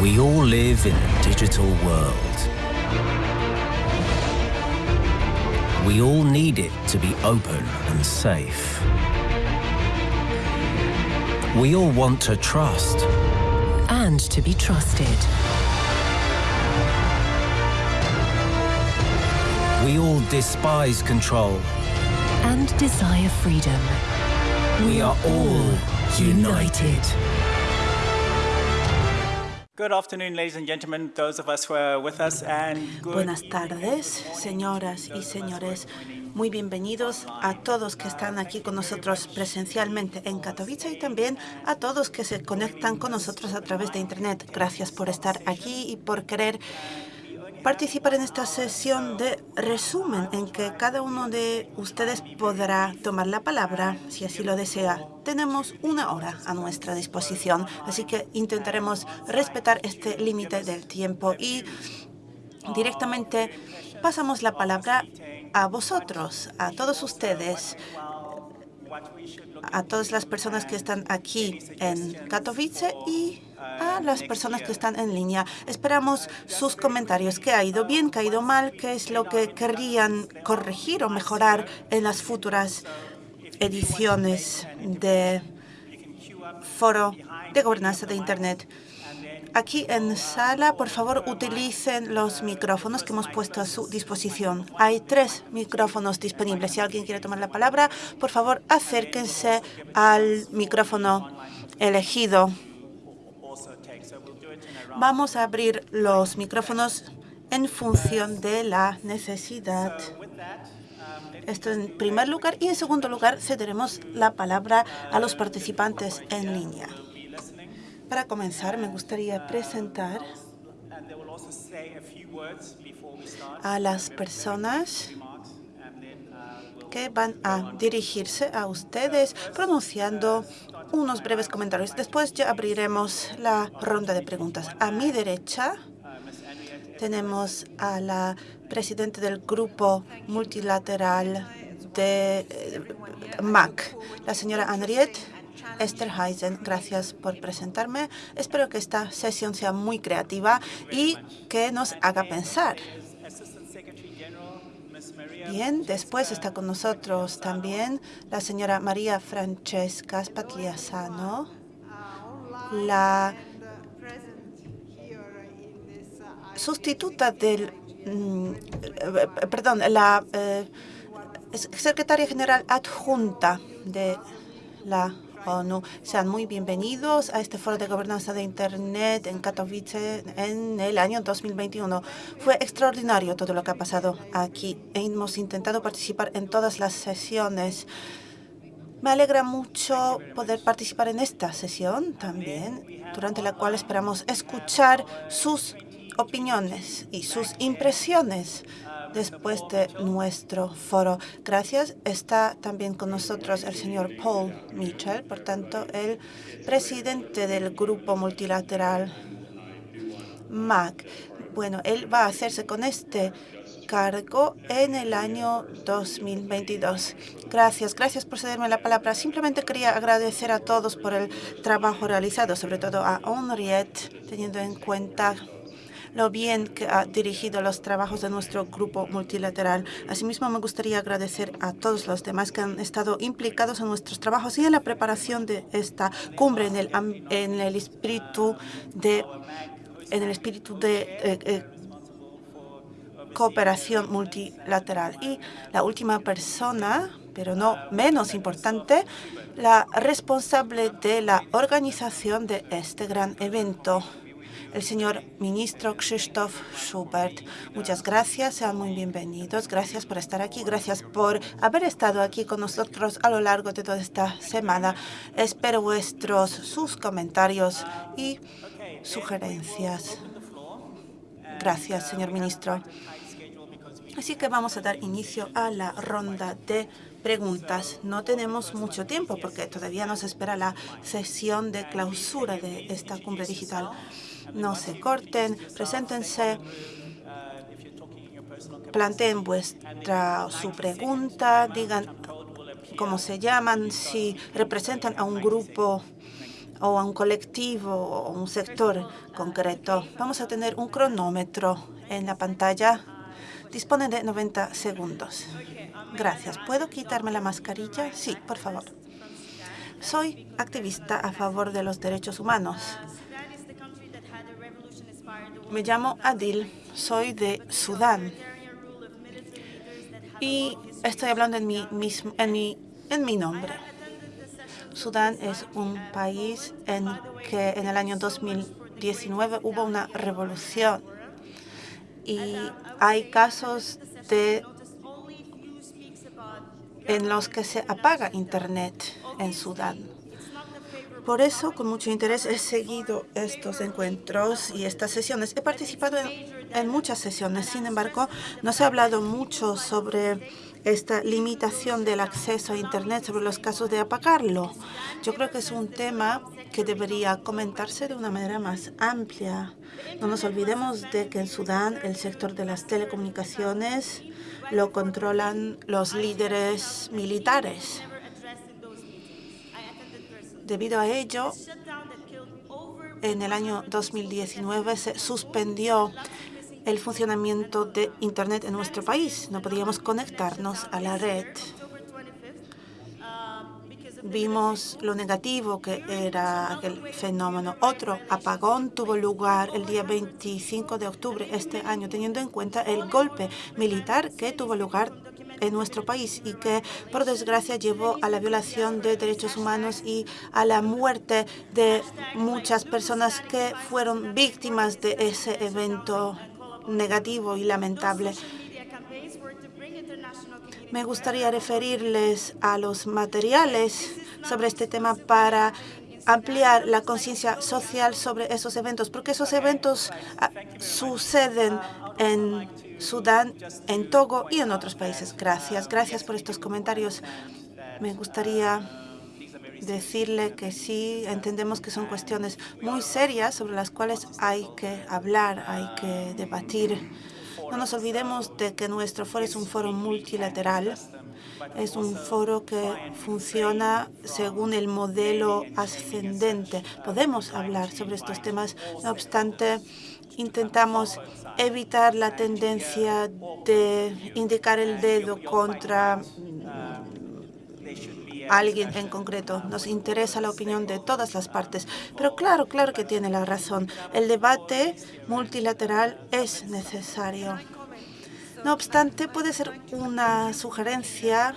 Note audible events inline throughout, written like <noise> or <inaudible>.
We all live in a digital world. We all need it to be open and safe. We all want to trust. and to be trusted. We all despise control. and desire freedom. We are all united. Good afternoon, ladies and gentlemen, those of us who are with us, and good Buenas tardes, señoras y señores. Muy bienvenidos a todos que están aquí con nosotros presencialmente en Katowice y también a todos que se conectan con nosotros a través de Internet. Gracias por estar aquí y por querer participar en esta sesión de resumen en que cada uno de ustedes podrá tomar la palabra si así lo desea. Tenemos una hora a nuestra disposición, así que intentaremos respetar este límite del tiempo y directamente pasamos la palabra a vosotros, a todos ustedes, a todas las personas que están aquí en Katowice y a las personas que están en línea. Esperamos sus comentarios. ¿Qué ha ido bien? ¿Qué ha ido mal? ¿Qué es lo que querrían corregir o mejorar en las futuras ediciones de Foro de Gobernanza de Internet? Aquí en sala, por favor, utilicen los micrófonos que hemos puesto a su disposición. Hay tres micrófonos disponibles. Si alguien quiere tomar la palabra, por favor, acérquense al micrófono elegido. Vamos a abrir los micrófonos en función de la necesidad. Esto en primer lugar. Y en segundo lugar, cederemos la palabra a los participantes en línea. Para comenzar, me gustaría presentar a las personas que van a dirigirse a ustedes pronunciando unos breves comentarios. Después ya abriremos la ronda de preguntas. A mi derecha tenemos a la presidenta del grupo multilateral de eh, MAC, la señora Henriette Esterhuizen. Gracias por presentarme. Espero que esta sesión sea muy creativa y que nos haga pensar. Bien, después está con nosotros también la señora María Francesca Spatliasano, la sustituta del, mm, eh, perdón, la eh, secretaria general adjunta de la Sean muy bienvenidos a este foro de gobernanza de Internet en Katowice en el año 2021. Fue extraordinario todo lo que ha pasado aquí. Hemos intentado participar en todas las sesiones. Me alegra mucho poder participar en esta sesión también, durante la cual esperamos escuchar sus opiniones y sus impresiones después de nuestro foro. Gracias. Está también con nosotros el señor Paul Mitchell, por tanto, el presidente del grupo multilateral MAC. Bueno, él va a hacerse con este cargo en el año 2022. Gracias, gracias por cederme la palabra. Simplemente quería agradecer a todos por el trabajo realizado, sobre todo a Henriette, teniendo en cuenta lo bien que ha dirigido los trabajos de nuestro grupo multilateral. Asimismo, me gustaría agradecer a todos los demás que han estado implicados en nuestros trabajos y en la preparación de esta cumbre en el, en el espíritu de en el espíritu de eh, eh, cooperación multilateral. Y la última persona, pero no menos importante, la responsable de la organización de este gran evento, el señor ministro Krzysztof Schubert. Muchas gracias, sean muy bienvenidos. Gracias por estar aquí, gracias por haber estado aquí con nosotros a lo largo de toda esta semana. Espero vuestros, sus comentarios y sugerencias. Gracias, señor ministro. Así que vamos a dar inicio a la ronda de preguntas. No tenemos mucho tiempo porque todavía nos espera la sesión de clausura de esta cumbre digital. No se corten, preséntense, planteen vuestra su pregunta, digan cómo se llaman, si representan a un grupo o a un colectivo o un sector concreto. Vamos a tener un cronómetro en la pantalla. Dispone de 90 segundos. Gracias. ¿Puedo quitarme la mascarilla? Sí, por favor. Soy activista a favor de los derechos humanos. Me llamo Adil, soy de Sudán. Y estoy hablando en mi, en mi, en mi nombre. Sudán es un país en que en el año 2019 hubo una revolución y hay casos de en los que se apaga Internet en Sudán. Por eso, con mucho interés, he seguido estos encuentros y estas sesiones. He participado en, muchas sesiones, sin embargo, no se ha hablado mucho sobre esta limitación del acceso a Internet, sobre los casos de apagarlo. Yo creo que es un tema que debería comentarse de una manera más amplia. No nos olvidemos de que en Sudán el sector de las telecomunicaciones lo controlan los líderes militares. Debido a ello, en el año 2019 se suspendió el funcionamiento de Internet en nuestro país. No podíamos conectarnos a la red. Vimos lo negativo que era aquel fenómeno. Otro apagón tuvo lugar el día 25 de octubre este año, teniendo en cuenta el golpe militar que tuvo lugar en nuestro país y que, por desgracia, llevó a la violación de derechos humanos y a la muerte de muchas personas que fueron víctimas de ese evento negativo y lamentable. Me gustaría referirles a los materiales sobre este tema para ampliar la conciencia social sobre esos eventos, porque esos eventos ah, suceden en Sudán, en Togo y en otros países. Gracias. Gracias por estos comentarios. Me gustaría decirle que sí, entendemos que son cuestiones muy serias sobre las cuales hay que hablar, hay que debatir. No nos olvidemos de que nuestro foro es un foro multilateral. Es un foro que funciona según el modelo ascendente. Podemos hablar sobre estos temas, no obstante, intentamos evitar la tendencia de indicar el dedo contra alguien en concreto. Nos interesa la opinión de todas las partes. Pero claro, claro que tiene la razón. El debate multilateral es necesario. No obstante, puede ser una sugerencia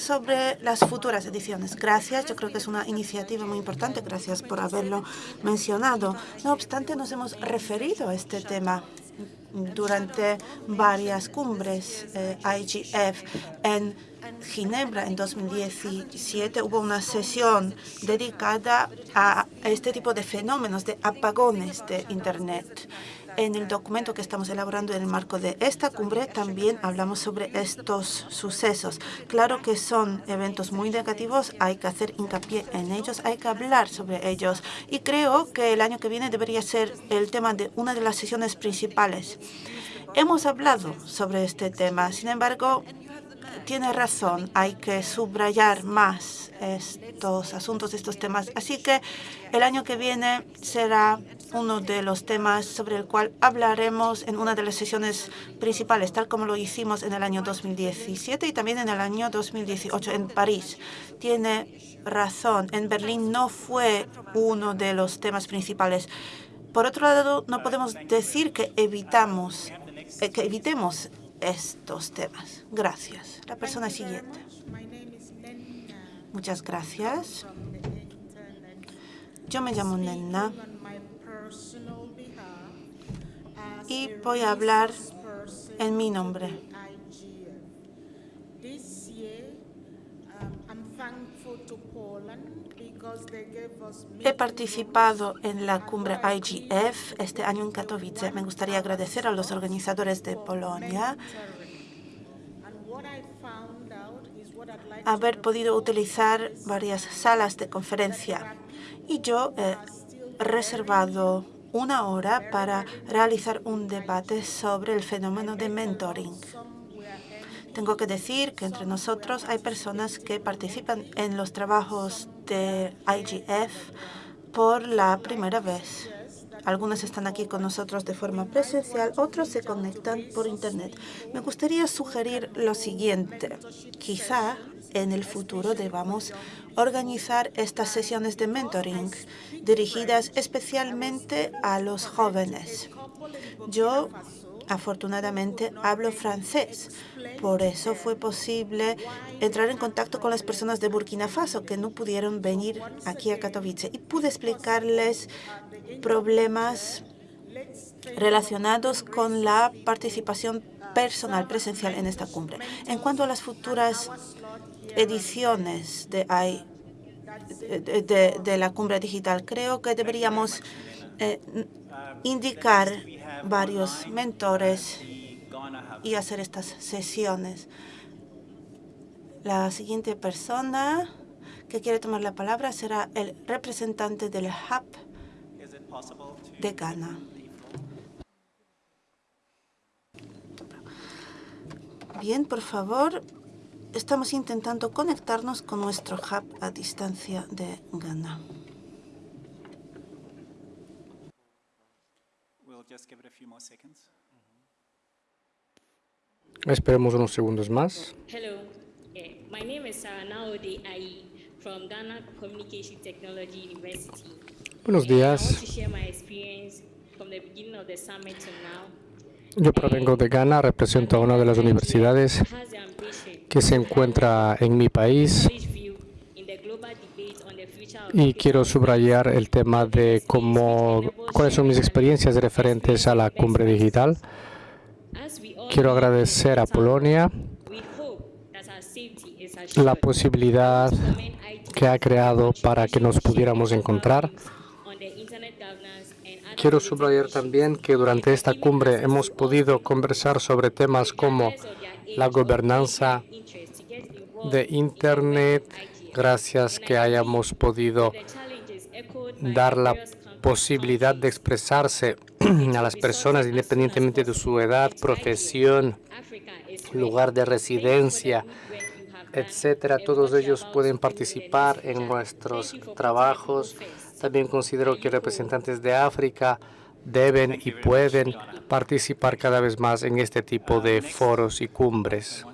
sobre las futuras ediciones. Gracias, yo creo que es una iniciativa muy importante. Gracias por haberlo mencionado. No obstante, nos hemos referido a este tema durante varias cumbres eh, IGF en Ginebra en 2017 hubo una sesión dedicada a este tipo de fenómenos de apagones de Internet. En el documento que estamos elaborando en el marco de esta cumbre también hablamos sobre estos sucesos. Claro que son eventos muy negativos, hay que hacer hincapié en ellos, hay que hablar sobre ellos. Y creo que el año que viene debería ser el tema de una de las sesiones principales. Hemos hablado sobre este tema, sin embargo, tiene razón, hay que subrayar más estos asuntos, estos temas. Así que el año que viene será uno de los temas sobre el cual hablaremos en una de las sesiones principales, tal como lo hicimos en el año 2017 y también en el año 2018 en París. Tiene razón, en Berlín no fue uno de los temas principales. Por otro lado, no podemos decir que evitamos eh, que evitemos estos temas. Gracias. La persona siguiente. Muchas gracias. Yo me llamo Nenna y voy a hablar en mi nombre. He participado en la cumbre IGF este año en Katowice. Me gustaría agradecer a los organizadores de Polonia haber podido utilizar varias salas de conferencia. Y yo he reservado una hora para realizar un debate sobre el fenómeno de mentoring. Tengo que decir que entre nosotros hay personas que participan en los trabajos de IGF, por la primera vez. Algunos están aquí con nosotros de forma presencial, otros se conectan por Internet. Me gustaría sugerir lo siguiente. Quizá en el futuro debamos organizar estas sesiones de mentoring dirigidas especialmente a los jóvenes. Yo, afortunadamente, hablo francés. Por eso fue posible entrar en contacto con las personas de Burkina Faso que no pudieron venir aquí a Katowice y pude explicarles problemas relacionados con la participación personal presencial en esta cumbre. En cuanto a las futuras ediciones de, de, la cumbre digital, creo que deberíamos eh, indicar varios mentores y hacer estas sesiones. La siguiente persona que quiere tomar la palabra será el representante del Hub de Ghana. Bien, por favor, estamos intentando conectarnos con nuestro hub a distancia de Ghana. Esperemos unos segundos más. Hello, eh, my name is Sarah Naode Ayi from Ghana Communication Technology University. Buenos días. Yo provengo de Ghana, represento a una de las universidades que se encuentra en mi país y quiero subrayar el tema de cómo, cuáles son mis experiencias referentes a la cumbre digital. Quiero agradecer a Polonia la posibilidad que ha creado para que nos pudiéramos encontrar. Quiero subrayar también que durante esta cumbre hemos podido conversar sobre temas como la gobernanza de Internet, gracias que hayamos podido dar la posibilidad de expresarse <clears throat> a las personas independientemente de su edad, profesión, lugar de residencia, etcétera. Todos ellos pueden participar en nuestros trabajos. También considero que representantes de África deben y pueden participar cada vez más en este tipo de foros y cumbres.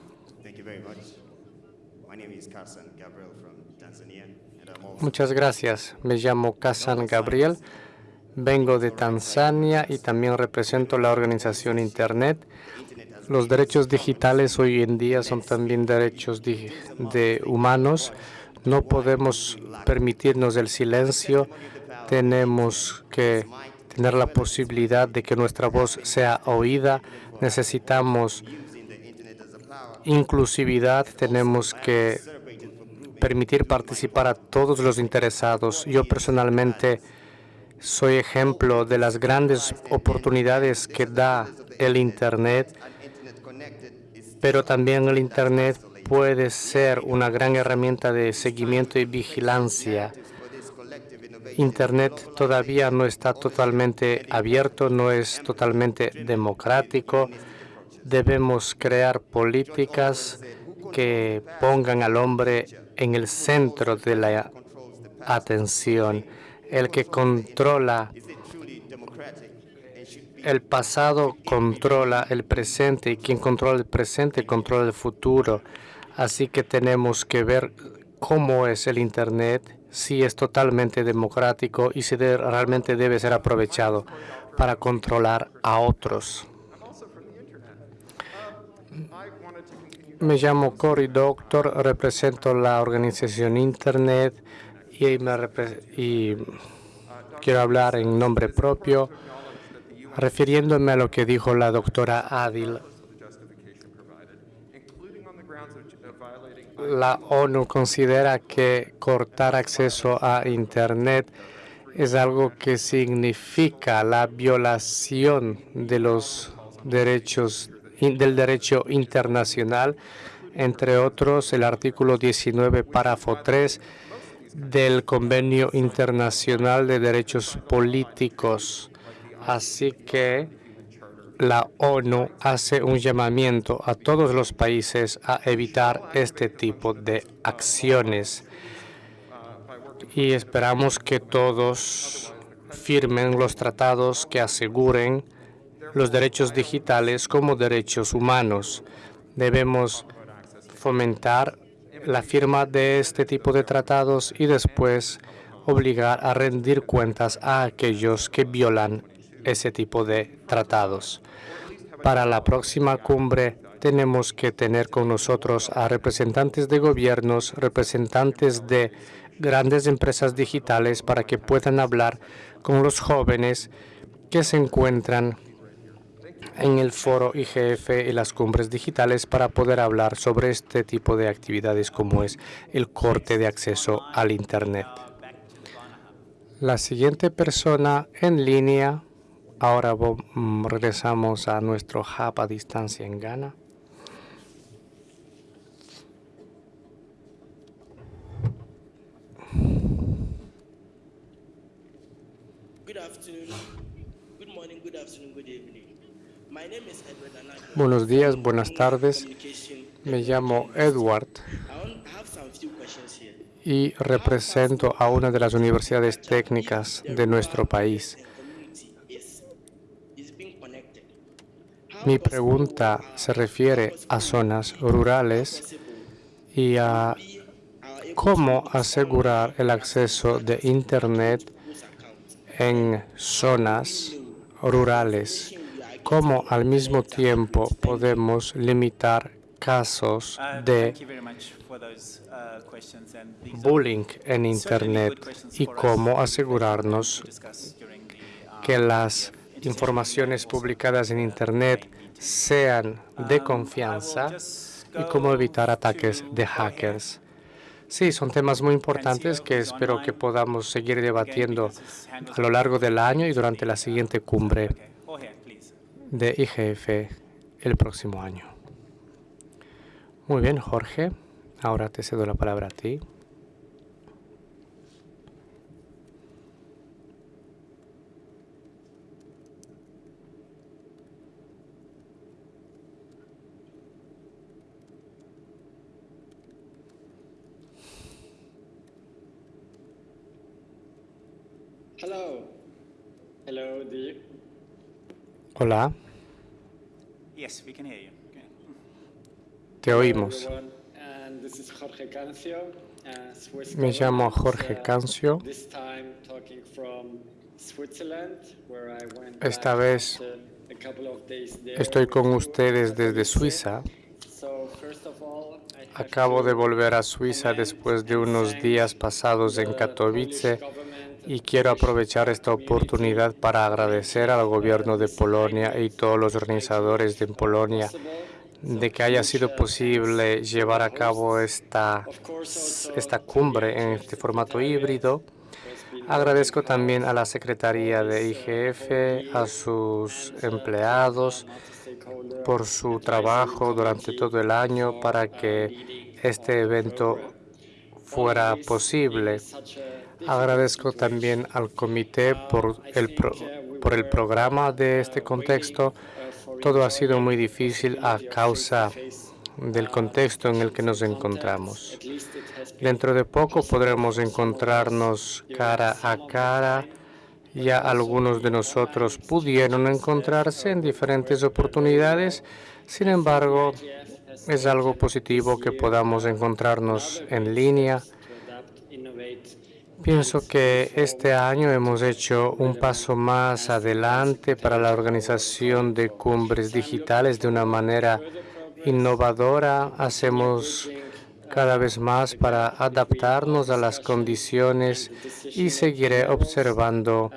Muchas gracias. Me llamo Kazan Gabriel. Vengo de Tanzania y también represento la organización Internet. Los derechos digitales hoy en día son también derechos de, humanos. No podemos permitirnos el silencio. Tenemos que tener la posibilidad de que nuestra voz sea oída. Necesitamos inclusividad. Tenemos que permitir participar a todos los interesados. Yo personalmente soy ejemplo de las grandes oportunidades que da el Internet, pero también el Internet puede ser una gran herramienta de seguimiento y vigilancia. Internet todavía no está totalmente abierto, no es totalmente democrático. Debemos crear políticas que pongan al hombre en el centro de la atención. El que controla el pasado controla el presente y quien controla el presente controla el futuro. Así que tenemos que ver cómo es el Internet, si es totalmente democrático y si realmente debe ser aprovechado para controlar a otros. Me llamo Cory Doctor, represento la organización Internet y, y quiero hablar en nombre propio, refiriéndome a lo que dijo la doctora Adil. La ONU considera que cortar acceso a Internet es algo que significa la violación de los derechos del derecho internacional, entre otros el artículo 19, párrafo 3 del Convenio Internacional de Derechos Políticos. Así que la ONU hace un llamamiento a todos los países a evitar este tipo de acciones. y esperamos que todos firmen los tratados que aseguren los derechos digitales como derechos humanos. Debemos fomentar la firma de este tipo de tratados y después obligar a rendir cuentas a aquellos que violan ese tipo de tratados. Para la próxima cumbre tenemos que tener con nosotros a representantes de gobiernos, representantes de grandes empresas digitales para que puedan hablar con los jóvenes que se encuentran en el foro IGF y las cumbres digitales para poder hablar sobre este tipo de actividades como es el corte de acceso al Internet. La siguiente persona en línea, ahora mm, regresamos a nuestro hub a distancia en Ghana. Buenos días, buenas tardes. Me llamo Edward y represento a una de las universidades técnicas de nuestro país. Mi pregunta se refiere a zonas rurales y a cómo asegurar el acceso de Internet en zonas rurales cómo al mismo tiempo podemos limitar casos Uh, de uh, bullying en Internet y cómo asegurarnos uh, que las informaciones publicadas en Internet sean de Um, confianza y cómo evitar ataques de ahead. hackers. Sí, son temas muy importantes que espero que podamos seguir debatiendo a lo largo del año y durante la siguiente cumbre. De IGF el próximo año. Muy bien, Jorge. Ahora te cedo la palabra a ti. Hello. Hello? Hola, Yes, we can hear you. Okay. te oímos. uh, Me llamo government, Jorge uh, Cancio. Esta vez Estoy con ustedes desde. Suiza. So, first of all, I have Acabo de volver a Suiza después de unos días pasados en Katowice y quiero aprovechar esta oportunidad para agradecer al gobierno de Polonia y todos los organizadores de Polonia de que haya sido posible llevar a cabo esta, esta cumbre en este formato híbrido. Agradezco también a la Secretaría de IGF, a sus empleados, por su trabajo durante todo el año para que este evento fuera posible. Agradezco también al comité por el, pro- por el programa de este contexto. Todo ha sido muy difícil a causa del contexto en el que nos encontramos. Dentro de poco podremos encontrarnos cara a cara. Ya algunos de nosotros pudieron encontrarse en diferentes oportunidades. Sin embargo, es algo positivo que podamos encontrarnos en línea. Pienso que este año hemos hecho un paso más adelante para la organización de cumbres digitales de una manera innovadora. Hacemos cada vez más para adaptarnos a las condiciones y seguiré observando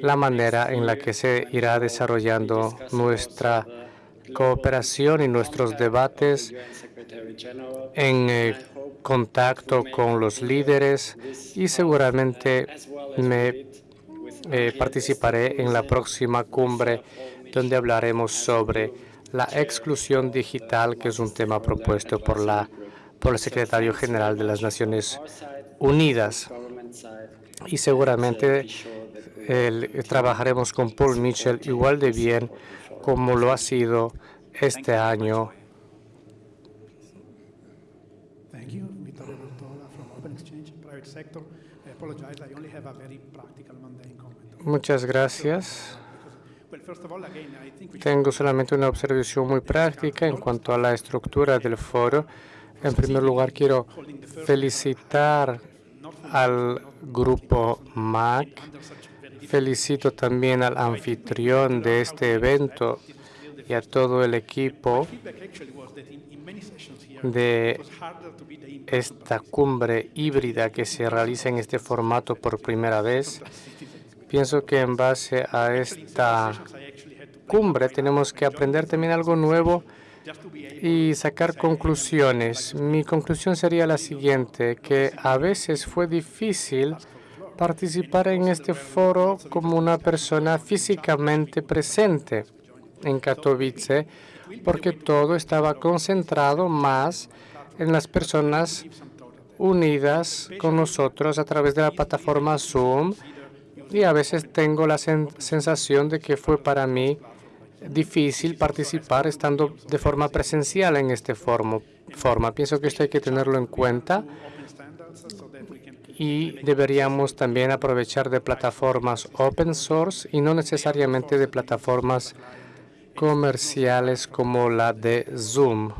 la manera en la que se irá desarrollando nuestra cooperación y nuestros debates en eh, contacto con los líderes y seguramente me eh, participaré en la próxima cumbre donde hablaremos sobre la exclusión digital, que es un tema propuesto por la por el secretario general de las Naciones Unidas. Y seguramente trabajaremos con Paul Mitchell igual de bien como lo ha sido este año Thank you. Vittorio Bertola from Open Exchange Private Sector. Uh, apologize, I only have a very practical, mundane comment. Muchas gracias. Well, first of all, again, I think we should Tengo solamente una observación muy práctica en cuanto a la estructura del foro. En primer lugar, quiero felicitar al grupo MAC. Felicito también al anfitrión de este evento y a todo el equipo de esta cumbre híbrida que se realiza en este formato por primera vez. Pienso que en base a esta cumbre tenemos que aprender también algo nuevo y sacar conclusiones. Mi conclusión sería la siguiente, que a veces fue difícil participar en este foro como una persona físicamente presente en Katowice, porque todo estaba concentrado más en las personas unidas con nosotros a través de la plataforma Zoom y a veces tengo la sen- sensación de que fue para mí difícil participar estando de forma presencial en este formo- forma. Pienso que esto hay que tenerlo en cuenta y deberíamos también aprovechar de plataformas open source y no necesariamente de plataformas comerciales como la de Zoom.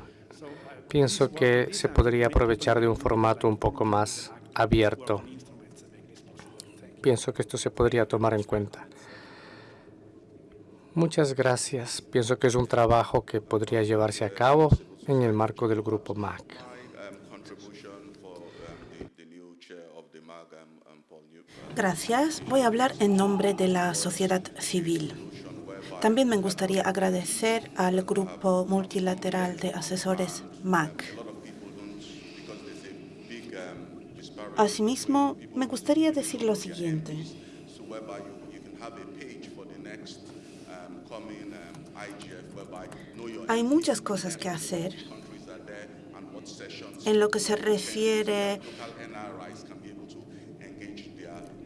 Pienso que se podría aprovechar de un formato un poco más abierto. Pienso que esto se podría tomar en cuenta. Muchas gracias. Pienso que es un trabajo que podría llevarse a cabo en el marco del grupo MAC. Gracias. Voy a hablar en nombre de la sociedad civil. También me gustaría agradecer al grupo multilateral de asesores MAC. Asimismo, me gustaría decir lo siguiente. Hay muchas cosas que hacer en lo que se refiere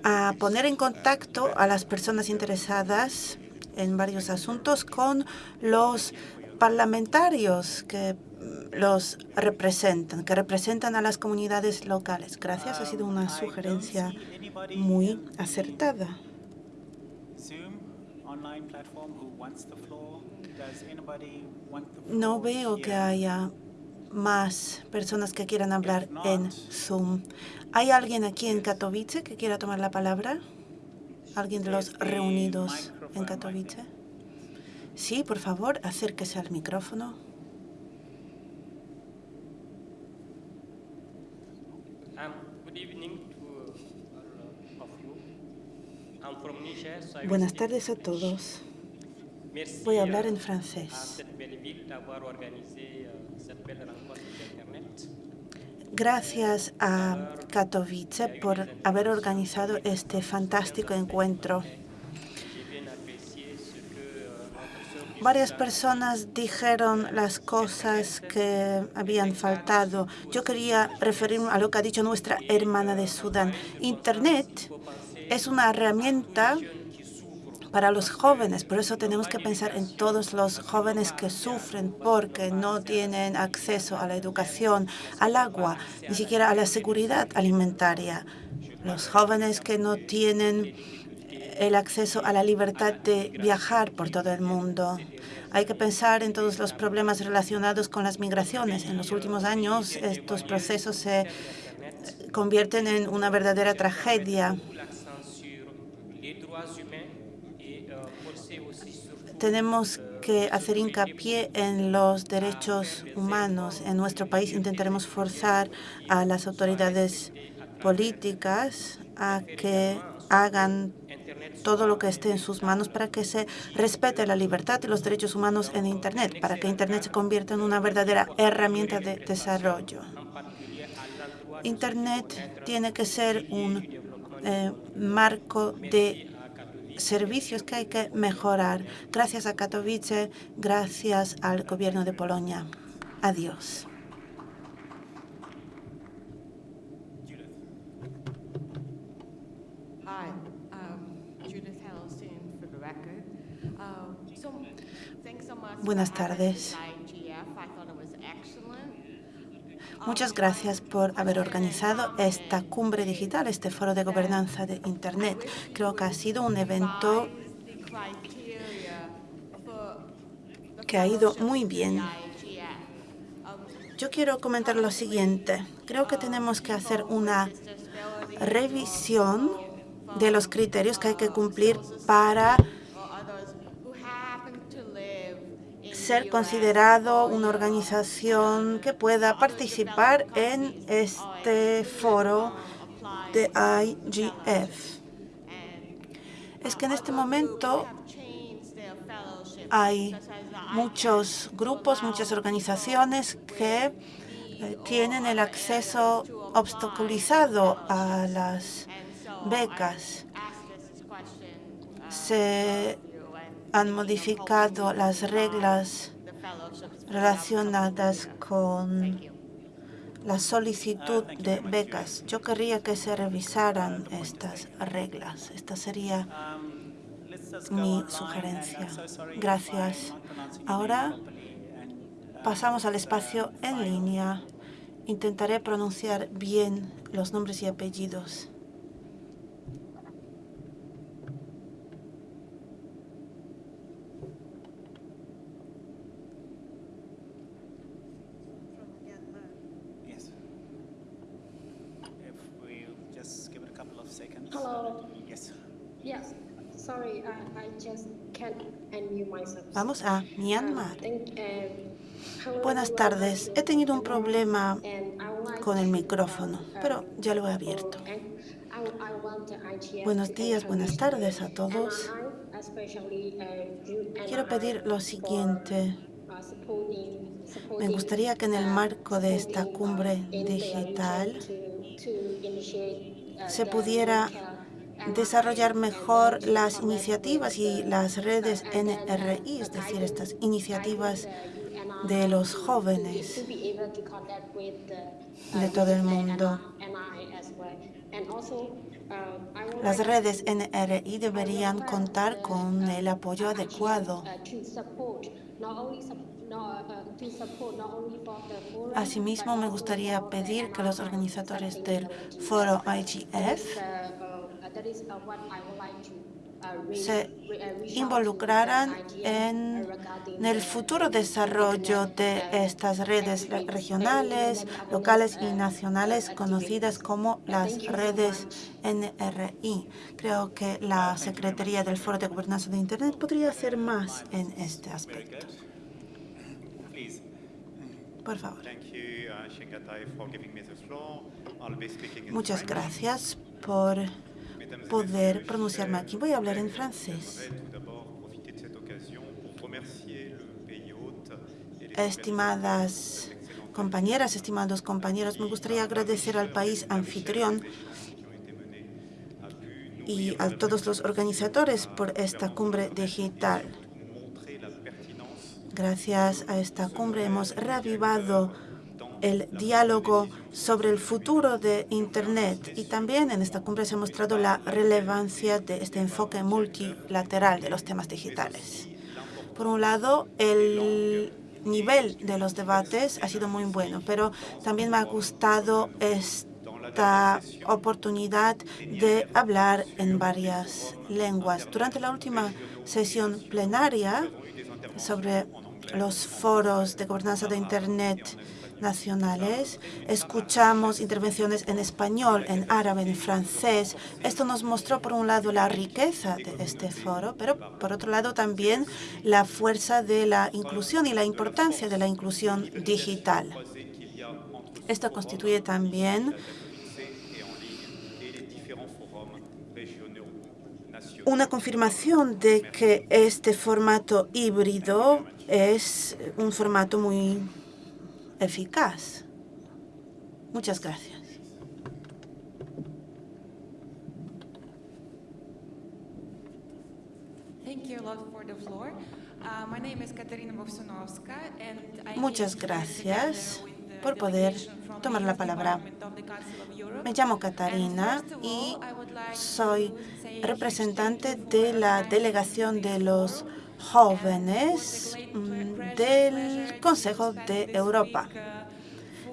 a poner en contacto a las personas interesadas en varios asuntos con los parlamentarios que mm, los representan, que representan a las comunidades locales. Gracias, ha sido una sugerencia muy acertada. No veo que haya más personas que quieran hablar en Zoom. ¿Hay alguien aquí en Katowice que quiera tomar la palabra? ¿Alguien de los reunidos en Katowice? Sí, por favor, acérquese al micrófono. Um, will Buenas tardes a todos. Voy a hablar euh, en francés. d'Internet. Gracias a Katowice por haber organizado este fantástico encuentro. Varias personas dijeron las cosas que habían faltado. Yo quería referirme a lo que ha dicho nuestra hermana de Sudán. Internet es una herramienta para los jóvenes, por eso tenemos que pensar en todos los jóvenes que sufren porque no tienen acceso a la educación, al agua, ni siquiera a la seguridad alimentaria. Los jóvenes que no tienen el acceso a la libertad de viajar por todo el mundo. Hay que pensar en todos los problemas relacionados con las migraciones. En los últimos años estos procesos se convierten en una verdadera tragedia. Tenemos que hacer hincapié en los derechos humanos. En nuestro país intentaremos forzar a las autoridades políticas a que hagan todo lo que esté en sus manos para que se respete la libertad y los derechos humanos en Internet, para que Internet se convierta en una verdadera herramienta de desarrollo. Internet tiene que ser un eh, marco de servicios que hay que mejorar. Gracias a Katowice, gracias al gobierno de Polonia. Adiós. Hi, um, Judith Hellstein for the record. Um, so, thanks so much for Buenas tardes. Muchas gracias por haber organizado esta cumbre digital, este foro de gobernanza de Internet. Creo que ha sido un evento que ha ido muy bien. Yo quiero comentar lo siguiente. Creo que tenemos que hacer una revisión de los criterios que hay que cumplir para ser considerado una organización que pueda participar en este foro de IGF. Es que en este momento hay muchos grupos, muchas organizaciones que eh, tienen el acceso obstaculizado a las becas. Se han modificado las reglas relacionadas con la solicitud de becas. Yo querría que se revisaran estas reglas. Esta sería mi sugerencia. Gracias. Ahora pasamos al espacio en línea. Intentaré pronunciar bien los nombres y apellidos. Yes. If we just give it a couple of Hello. Yes. Sorry, I, I just can't unmute myself. Vamos a Myanmar. Um, hello, Buenas tardes. He tenido un problema con el micrófono, uh, pero ya lo he abierto. the IGF Buenos días, buenas tardes a todos. Uh, Quiero pedir lo siguiente. uh, Me gustaría que en el uh, marco de esta uh, cumbre digital uh, se pudiera desarrollar mejor las iniciativas y las redes NRI, es decir, estas iniciativas de los jóvenes de todo el mundo. Las redes NRI deberían contar con el apoyo adecuado. Asimismo, me gustaría pedir que los organizadores del foro IGF se involucraran en el futuro desarrollo de estas redes re- regionales, locales y nacionales conocidas como las redes NRI. Creo que la Secretaría del Foro de Gobernanza de Internet podría hacer más en este aspecto. Por favor. Uh, Muchas gracias por poder pronunciarme aquí. Voy a hablar en francés. Estimadas compañeras, estimados compañeros, me gustaría agradecer al país anfitrión y a todos los organizadores por esta cumbre digital. Gracias a esta cumbre hemos reavivado el diálogo sobre el futuro de Internet y también en esta cumbre se ha mostrado la relevancia de este enfoque multilateral de los temas digitales. Por un lado, el nivel de los debates ha sido muy bueno, pero también me ha gustado esta oportunidad de hablar en varias lenguas. Durante la última sesión plenaria sobre los foros de gobernanza de Internet nacionales, escuchamos intervenciones en español, en árabe, en francés. Esto nos mostró, por un lado, la riqueza de este foro, pero por otro lado también la fuerza de la inclusión y la importancia de la inclusión digital. Esto constituye también una confirmación de que este formato híbrido es un formato muy eficaz. Muchas gracias. Uh, Muchas gracias por poder tomar la palabra. Me llamo Catarina y soy representante de la delegación de los jóvenes mm, del Consejo de Europa.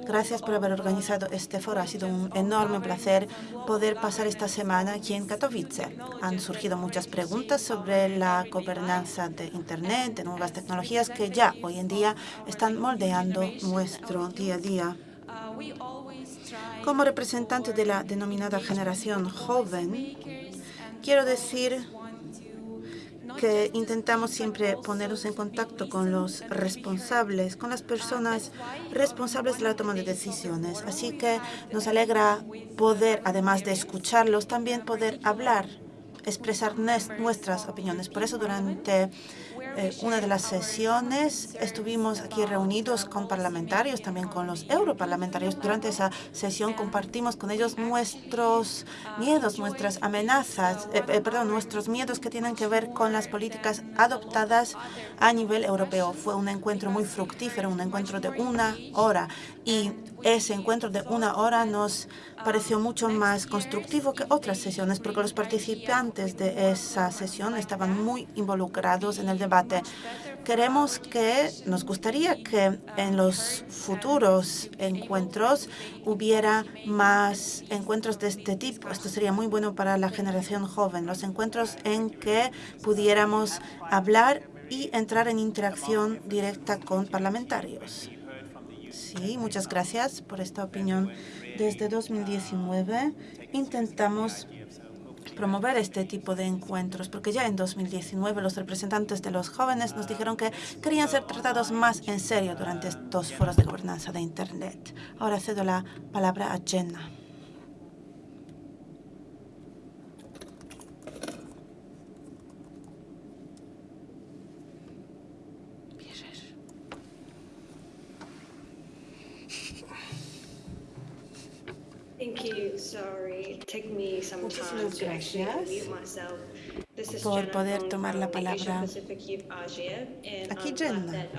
Gracias por haber organizado este foro. Ha sido un enorme placer poder pasar esta semana aquí en Katowice. Han surgido muchas preguntas sobre la gobernanza de Internet, de nuevas tecnologías que ya hoy en día están moldeando nuestro día a día. Como representante de la denominada generación joven, quiero decir que intentamos siempre ponernos en contacto con los responsables, con las personas responsables de la toma de decisiones. Así que nos alegra poder, además de escucharlos, también poder hablar, expresar nuestras opiniones. Por eso, durante eh, una de las sesiones estuvimos aquí reunidos con parlamentarios, también con los europarlamentarios. Durante esa sesión compartimos con ellos nuestros miedos, nuestras amenazas, eh, eh, perdón, nuestros miedos que tienen que ver con las políticas adoptadas a nivel europeo. Fue un encuentro muy fructífero, un encuentro de una hora y ese encuentro de una hora nos pareció mucho más constructivo que otras sesiones porque los participantes de esa sesión estaban muy involucrados en el debate. Queremos que, nos gustaría que en los futuros encuentros hubiera más encuentros de este tipo. Esto sería muy bueno para la generación joven, los encuentros en que pudiéramos hablar y entrar en interacción directa con parlamentarios. Sí, muchas gracias por esta opinión. Desde 2019 intentamos promover este tipo de encuentros, porque ya en 2019 los representantes de los jóvenes nos dijeron que querían ser tratados más en serio durante estos foros de gobernanza de Internet. Ahora cedo la palabra a Jenna. Muchísimas gracias por poder tomar la palabra. Aquí Jenna.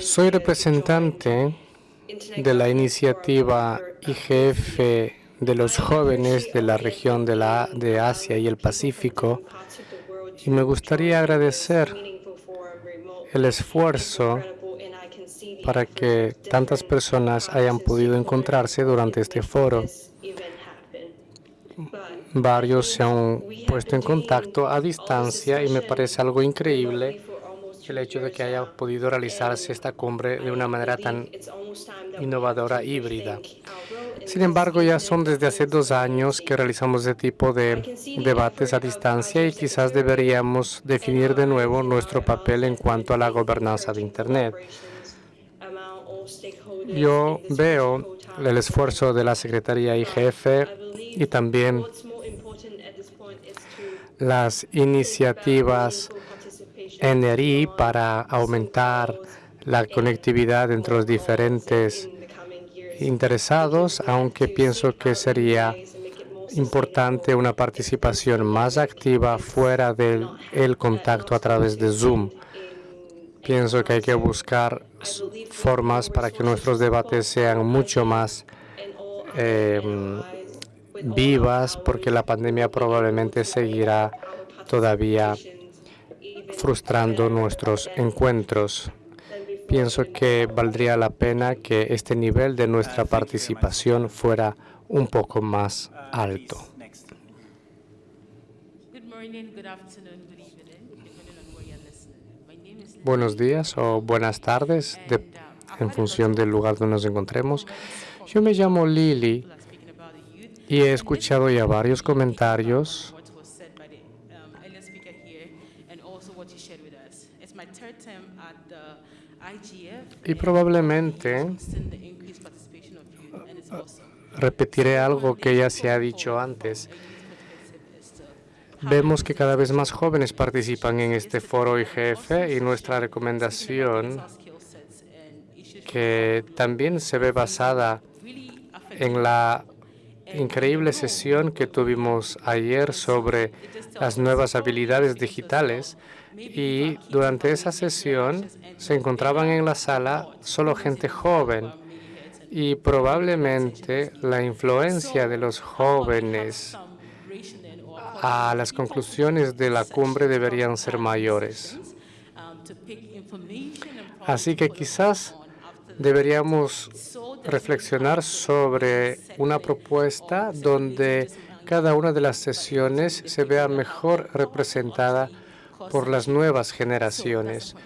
Soy representante de la iniciativa IGF de los jóvenes de la región de, la, de Asia y el Pacífico y me gustaría agradecer el esfuerzo para que tantas personas hayan podido encontrarse durante este foro. Varios se han puesto en contacto a distancia y me parece algo increíble el hecho de que haya podido realizarse esta cumbre de una manera tan innovadora híbrida. Sin embargo, ya son desde hace dos años que realizamos este tipo de debates a distancia y quizás deberíamos definir de nuevo nuestro papel en cuanto a la gobernanza de Internet. Yo veo el esfuerzo de la Secretaría IGF y también las iniciativas NRI para aumentar la conectividad entre los diferentes interesados, aunque pienso que sería importante una participación más activa fuera del el contacto a través de Zoom. Pienso que hay que buscar formas para que nuestros debates sean mucho más em, vivas, porque la pandemia probablemente seguirá todavía frustrando nuestros encuentros. Pienso que valdría la pena que este nivel de nuestra participación fuera un poco más alto. Buenos días o buenas tardes, en función del lugar donde nos encontremos. Yo me llamo Lily y he escuchado ya varios comentarios y probablemente repetiré algo que ya se ha dicho antes. Vemos que cada vez más jóvenes participan en este foro IGF y nuestra recomendación, que también se ve basada en la increíble sesión que tuvimos ayer sobre las nuevas habilidades digitales. Y durante esa sesión se encontraban en la sala solo gente joven y probablemente la influencia de los jóvenes a las conclusiones de la cumbre deberían ser mayores. Así que quizás deberíamos reflexionar sobre una propuesta donde cada una de las sesiones se vea mejor representada por las nuevas generaciones,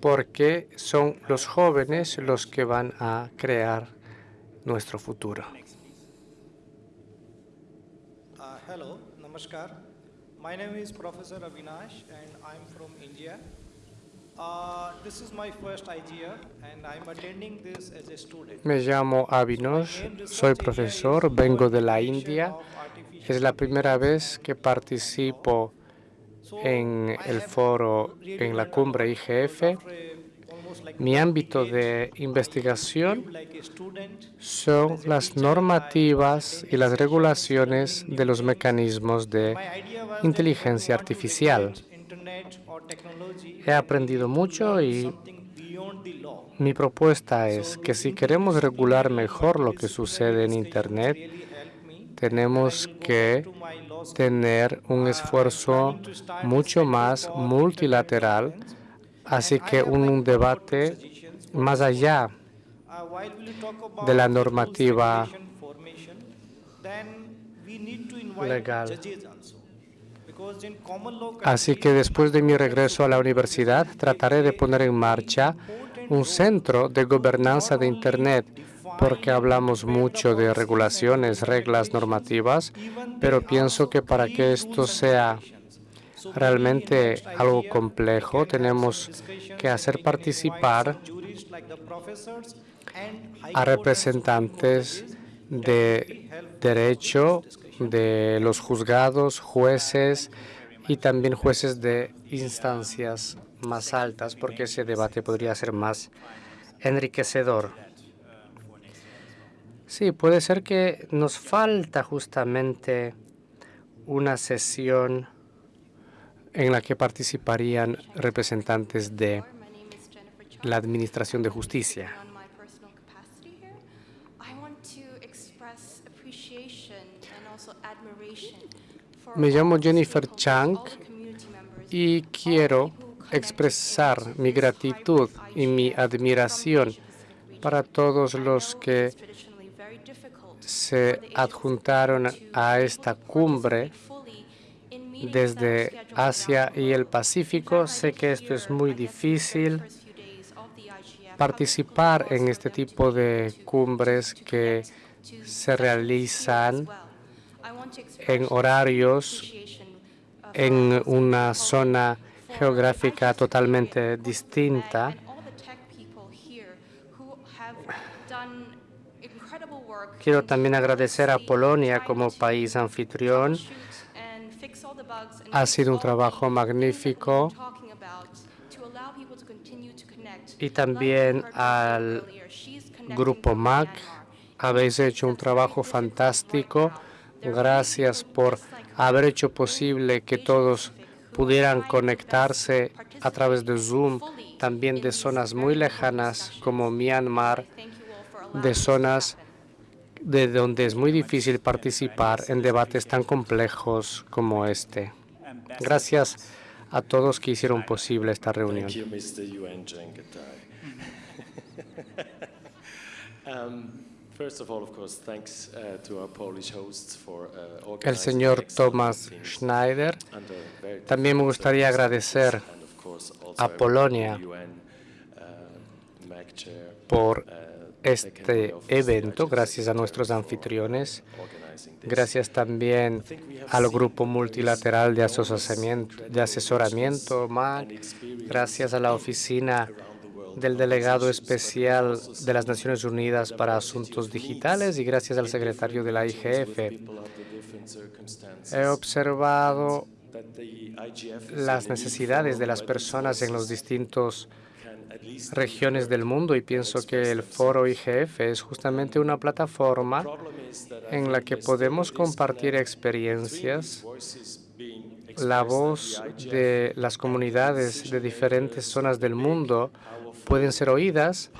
porque son los jóvenes los que van a crear nuestro futuro. Uh, namaskar. My name is Professor Avinash and I'm from India. Uh, this is my first IGF and I'm attending this as a student. Me llamo Avinash, soy profesor, vengo de la India. Es la primera vez que participo en el foro, en la cumbre IGF. Mi ámbito de investigación son las normativas y las regulaciones de los mecanismos de inteligencia artificial. He aprendido mucho y mi propuesta es que si queremos regular mejor lo que sucede en Internet, tenemos que tener un esfuerzo mucho más multilateral, así que un debate más allá de la normativa legal. Así que después de mi regreso a la universidad, trataré de poner en marcha un centro de gobernanza de Internet, porque hablamos mucho de regulaciones, reglas, normativas, pero pienso que para que esto sea realmente algo complejo, tenemos que hacer participar a representantes de derecho, de los juzgados, jueces y también jueces de instancias más altas, porque ese debate podría ser más enriquecedor. Sí, puede ser que nos falta justamente una sesión en la que participarían representantes de la Administración de Justicia. Me llamo Jennifer Chang y quiero expresar mi gratitud y mi admiración para todos los que se adjuntaron a esta cumbre desde Asia y el Pacífico. Sé que esto es muy difícil. Participar en este tipo de cumbres que se realizan en horarios en una zona geográfica totalmente distinta. Quiero también agradecer a Polonia como país anfitrión. Ha sido un trabajo magnífico. Y también al Grupo MAC. Habéis hecho un trabajo fantástico. Gracias por haber hecho posible que todos pudieran conectarse a través de Zoom, también de zonas muy lejanas como Myanmar, de zonas de donde es muy difícil participar en debates tan complejos como este. Gracias. A todos que hicieron posible esta reunión. <laughs> El señor Thomas Schneider. También me gustaría agradecer a Polonia uh, por este evento, gracias a nuestros anfitriones, gracias también al Grupo Multilateral de Asesoramiento, de asesoramiento MAC, gracias a la Oficina del Delegado Especial de las Naciones Unidas para Asuntos Digitales y gracias al secretario de la IGF. He observado las necesidades de las personas en los distintos regiones del mundo y pienso que el foro IGF es justamente una plataforma en la que podemos compartir experiencias, la voz de las comunidades de diferentes zonas del mundo pueden ser oídas.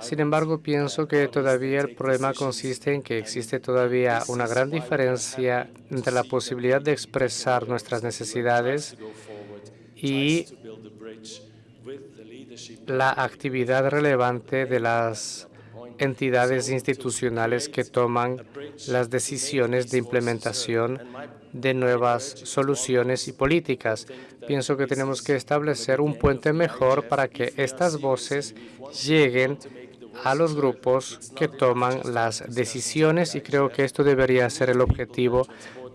Sin embargo, pienso que todavía el problema consiste en que existe todavía una gran diferencia entre la posibilidad de expresar nuestras necesidades y la actividad relevante de las entidades institucionales que toman las decisiones de implementación de nuevas soluciones y políticas. Pienso que tenemos que establecer un puente mejor para que estas voces lleguen a los grupos que toman las decisiones y creo que esto debería ser el objetivo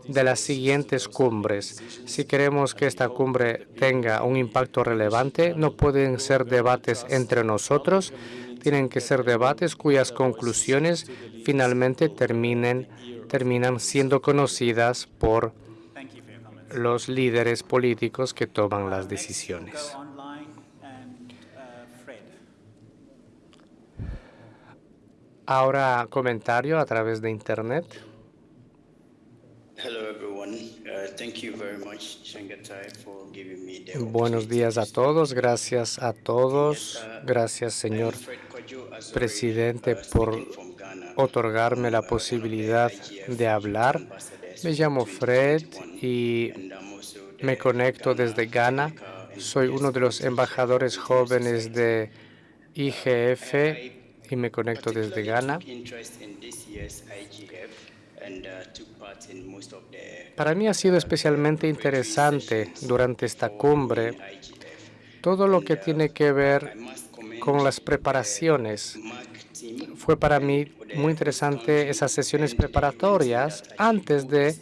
de las siguientes cumbres. Si queremos que esta cumbre tenga un impacto relevante, no pueden ser debates entre nosotros, tienen que ser debates cuyas conclusiones finalmente terminen, terminan siendo conocidas por los líderes políticos que toman las decisiones. Ahora comentario a través de Internet. Buenos días a todos. Gracias a todos. Gracias, señor presidente, por otorgarme la posibilidad de hablar. Me llamo Fred y me conecto desde Ghana. Soy uno de los embajadores jóvenes de IGF y me conecto desde Ghana. Para mí ha sido especialmente interesante durante esta cumbre todo lo que tiene que ver con las preparaciones. Fue para mí muy interesante esas sesiones preparatorias antes de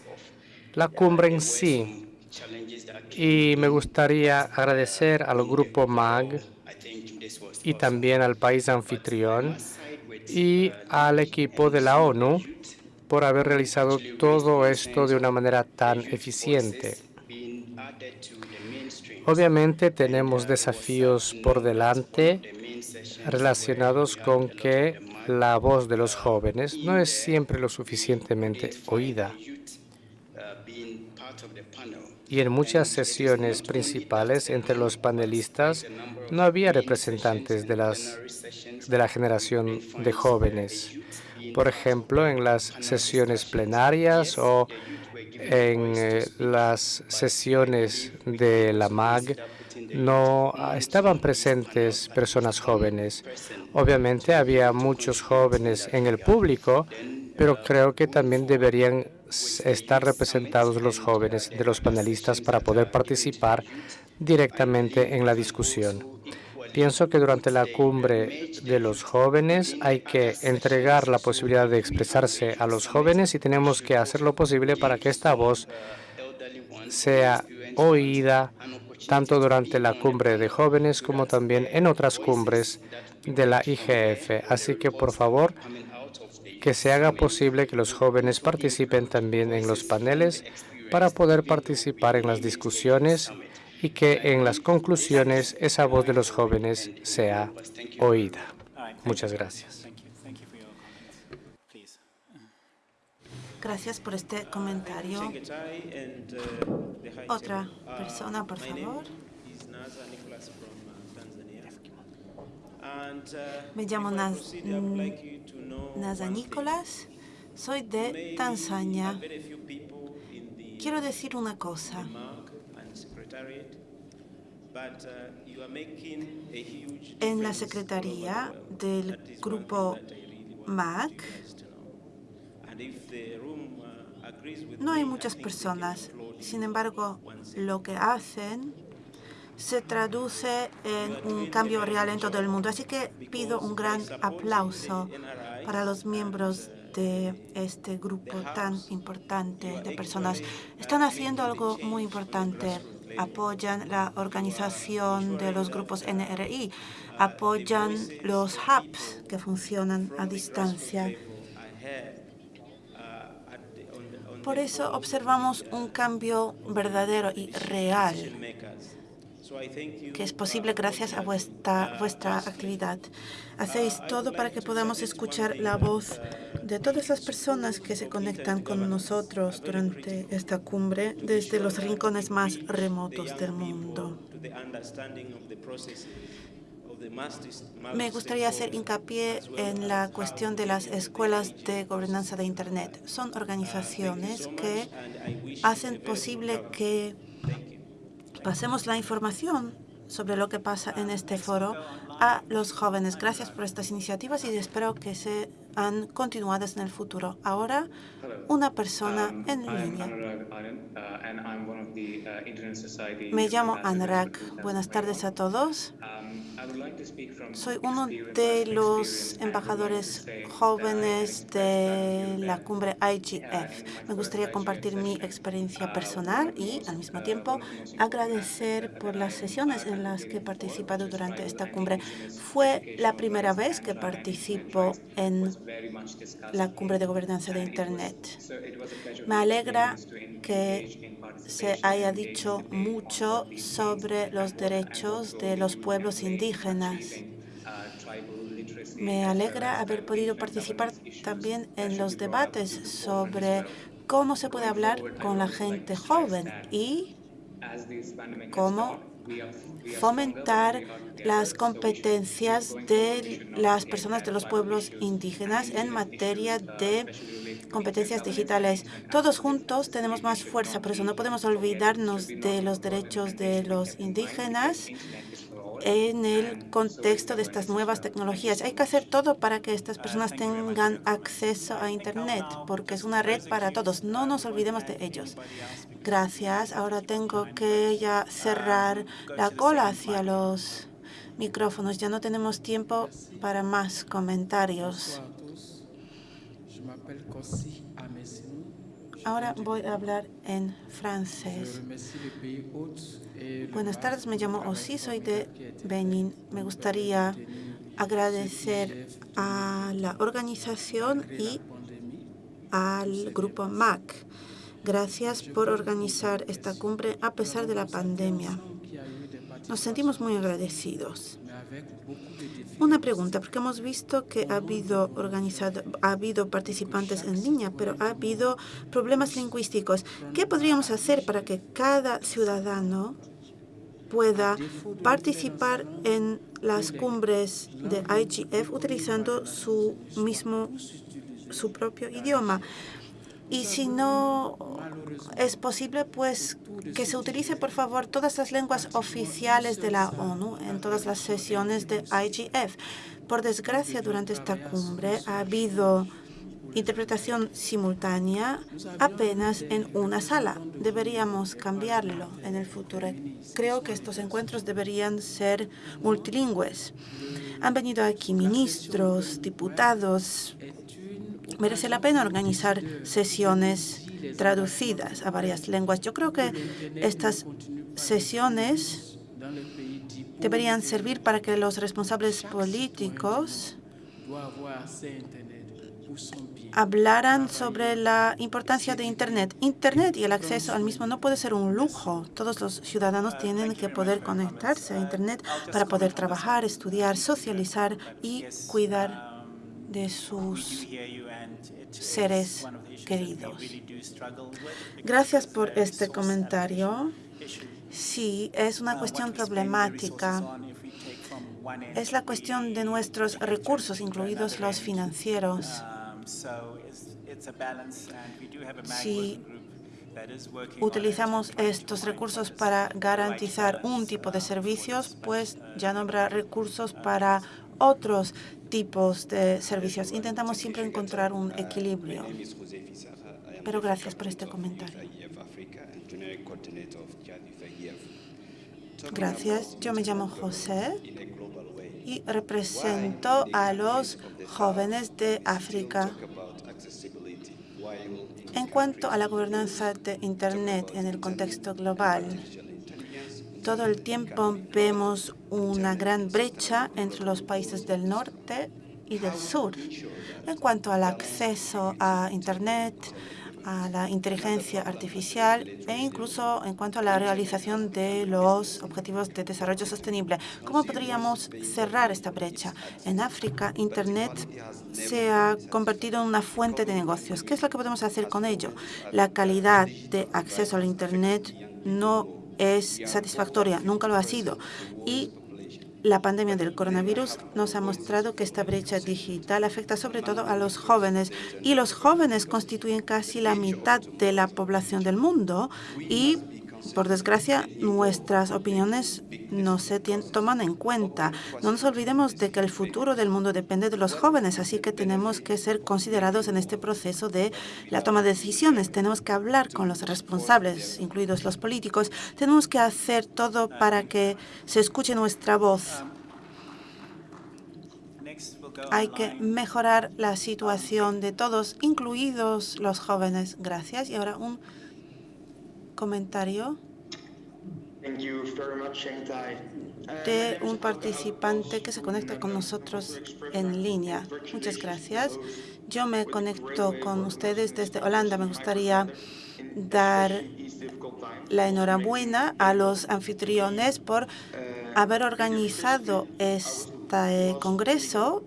la cumbre en sí. Y me gustaría agradecer al Grupo MAG y también al país anfitrión y al equipo de la ONU por haber realizado todo esto de una manera tan eficiente. Obviamente tenemos desafíos por delante relacionados con que la voz de los jóvenes no es siempre lo suficientemente oída. Y en muchas sesiones principales entre los panelistas no había representantes de, las, de la generación de jóvenes. Por ejemplo, en las sesiones plenarias o en eh, las sesiones de la MAG no estaban presentes personas jóvenes. Obviamente había muchos jóvenes en el público, pero creo que también deberían estar representados los jóvenes de los panelistas para poder participar directamente en la discusión. Pienso que durante la cumbre de los jóvenes hay que entregar la posibilidad de expresarse a los jóvenes y tenemos que hacer lo posible para que esta voz sea oída tanto durante la cumbre de jóvenes como también en otras cumbres de la IGF. Así que, por favor, que se haga posible que los jóvenes participen también en los paneles para poder participar en las discusiones y que en las conclusiones esa voz de los jóvenes sea oída. Muchas gracias. Gracias por este comentario. Otra persona, por favor. Me llamo Naz, Naza Nicolás. Soy de Tanzania. Quiero decir una cosa. En la Secretaría del Grupo MAC no hay muchas personas. Sin embargo, lo que hacen se traduce en un cambio real en todo el mundo. Así que pido un gran aplauso para los miembros de este grupo tan importante de personas. Están haciendo algo muy importante. Apoyan la organización de los grupos NRI, apoyan los hubs que funcionan a distancia. Por eso observamos un cambio verdadero y real que es posible gracias a vuestra, vuestra actividad. Hacéis todo para que podamos escuchar la voz de todas las personas que se conectan con nosotros durante esta cumbre desde los rincones más remotos del mundo. Me gustaría hacer hincapié en la cuestión de las escuelas de gobernanza de Internet. Son organizaciones que hacen posible que pasemos la información sobre lo que pasa en este foro a los jóvenes. Gracias por estas iniciativas y espero que sean continuadas en el futuro. Ahora, una persona en línea. Me llamo Anurag. Buenas tardes a todos. Soy uno de los embajadores jóvenes de la cumbre IGF. Me gustaría compartir mi experiencia personal y, al mismo tiempo, agradecer por las sesiones en las que he participado durante esta cumbre. Fue la primera vez que participo en la cumbre de gobernanza de Internet. Me alegra que se haya dicho mucho sobre los derechos de los pueblos indígenas. Me alegra haber podido participar también en los debates sobre cómo se puede hablar con la gente joven y cómo fomentar las competencias de las personas de los pueblos indígenas en materia de competencias digitales. Todos juntos tenemos más fuerza, por eso no podemos olvidarnos de los derechos de los indígenas en el contexto de estas nuevas tecnologías. Hay que hacer todo para que estas personas tengan acceso a Internet, porque es una red para todos. No nos olvidemos de ellos. Gracias. Ahora tengo que ya cerrar la cola hacia los micrófonos. Ya no tenemos tiempo para más comentarios. Ahora voy a hablar en francés. Buenas tardes, me llamo Osi, soy de Benin. Me gustaría agradecer a la organización y al grupo MAC. Gracias por organizar esta cumbre a pesar de la pandemia. Nos sentimos muy agradecidos. Una pregunta, porque hemos visto que ha habido, organizado, ha habido participantes en línea, pero ha habido problemas lingüísticos. ¿Qué podríamos hacer para que cada ciudadano pueda participar en las cumbres de IGF utilizando su mismo su propio idioma? Y si no es posible, pues que se utilice, por favor, todas las lenguas oficiales de la ONU en todas las sesiones de IGF. Por desgracia, durante esta cumbre ha habido interpretación simultánea apenas en una sala. Deberíamos cambiarlo en el futuro. Creo que estos encuentros deberían ser multilingües. Han venido aquí ministros, diputados, merece la pena organizar sesiones traducidas a varias lenguas. Yo creo que estas sesiones deberían servir para que los responsables políticos hablaran sobre la importancia de Internet. Internet y el acceso al mismo no puede ser un lujo. Todos los ciudadanos tienen que poder conectarse a Internet para poder trabajar, estudiar, socializar y cuidar de sus seres queridos. Gracias por este comentario. Sí, es una cuestión problemática. Es la cuestión de nuestros recursos, incluidos los financieros. Si utilizamos estos recursos para garantizar un tipo de servicios, pues ya no habrá recursos para otros tipos de servicios. Intentamos siempre encontrar un equilibrio. Pero gracias por este comentario. Gracias. Yo me llamo José y represento a los jóvenes de África. En cuanto a la gobernanza de Internet en el contexto global, todo el tiempo vemos una gran brecha entre los países del norte y del sur en cuanto al acceso a Internet, a la inteligencia artificial e incluso en cuanto a la realización de los objetivos de desarrollo sostenible. ¿Cómo podríamos cerrar esta brecha? En África, Internet se ha convertido en una fuente de negocios. ¿Qué es lo que podemos hacer con ello? La calidad de acceso al Internet no es satisfactoria, nunca lo ha sido. Y la pandemia del coronavirus nos ha mostrado que esta brecha digital afecta sobre todo a los jóvenes y los jóvenes constituyen casi la mitad de la población del mundo y por desgracia, nuestras opiniones no se toman en cuenta. No nos olvidemos de que el futuro del mundo depende de los jóvenes, así que tenemos que ser considerados en este proceso de la toma de decisiones. Tenemos que hablar con los responsables, incluidos los políticos. Tenemos que hacer todo para que se escuche nuestra voz. Hay que mejorar la situación de todos, incluidos los jóvenes. Gracias. Y ahora un comentario de un participante que se conecta con nosotros en línea. Muchas gracias. Yo me conecto con ustedes desde Holanda. Me gustaría dar la enhorabuena a los anfitriones por haber organizado este congreso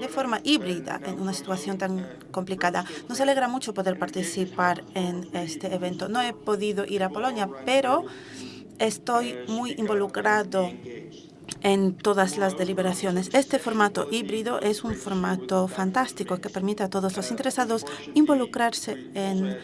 de forma híbrida en una situación tan complicada. Nos alegra mucho poder participar en este evento. No he podido ir a Polonia, pero estoy muy involucrado en todas las deliberaciones. Este formato híbrido es un formato fantástico que permite a todos los interesados involucrarse en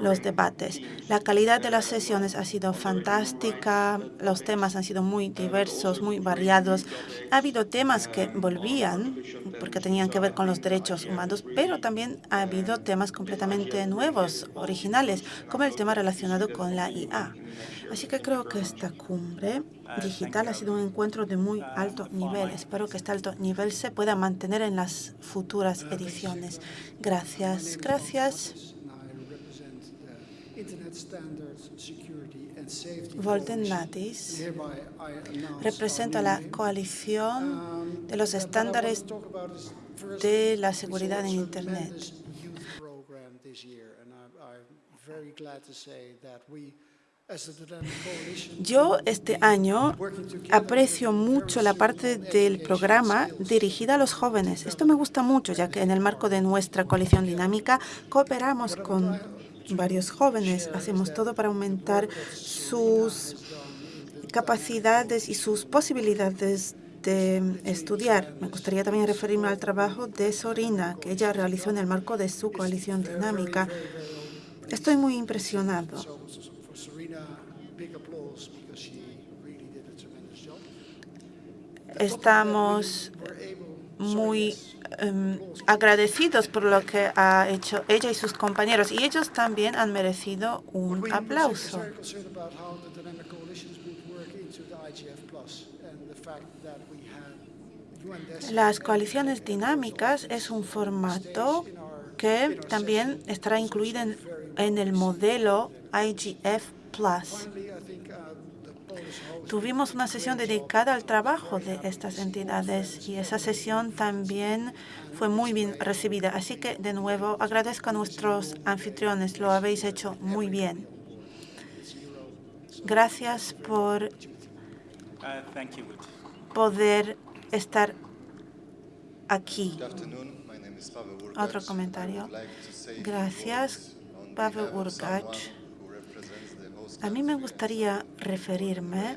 los debates. La calidad de las sesiones ha sido fantástica, los temas han sido muy diversos, muy variados. Ha habido temas que volvían porque tenían que ver con los derechos humanos, pero también ha habido temas completamente nuevos, originales, como el tema relacionado con la IA. Así que creo que esta cumbre digital ha sido un encuentro de muy alto nivel. Espero que este alto nivel se pueda mantener en las futuras ediciones. Gracias. Gracias. Volten Natis representa la coalición de los estándares de la seguridad en Internet. Yo este año aprecio mucho la parte del programa dirigida a los jóvenes. Esto me gusta mucho, ya que en el marco de nuestra coalición dinámica cooperamos con varios jóvenes. Hacemos todo para aumentar sus capacidades y sus posibilidades de estudiar. Me gustaría también referirme al trabajo de Sorina, que ella realizó en el marco de su coalición dinámica. Estoy muy impresionado. Estamos muy Em, agradecidos por lo que ha hecho ella y sus compañeros. Y ellos también han merecido un aplauso. Las coaliciones dinámicas es un formato que también estará incluido en, en el modelo IGF+. Tuvimos una sesión dedicada al trabajo de estas entidades y esa sesión también fue muy bien recibida. Así que, de nuevo, agradezco a nuestros anfitriones. Lo habéis hecho muy bien. Gracias por poder estar aquí. Otro comentario. Gracias, Pavel Urgach. A mí me gustaría referirme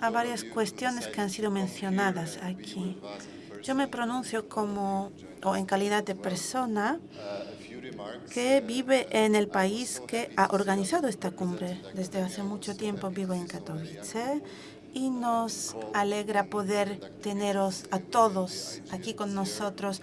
a varias cuestiones que han sido mencionadas aquí. Yo me pronuncio como o en calidad de persona que vive en el país que ha organizado esta cumbre. Desde hace mucho tiempo vivo en Katowice y nos alegra poder teneros a todos aquí con nosotros.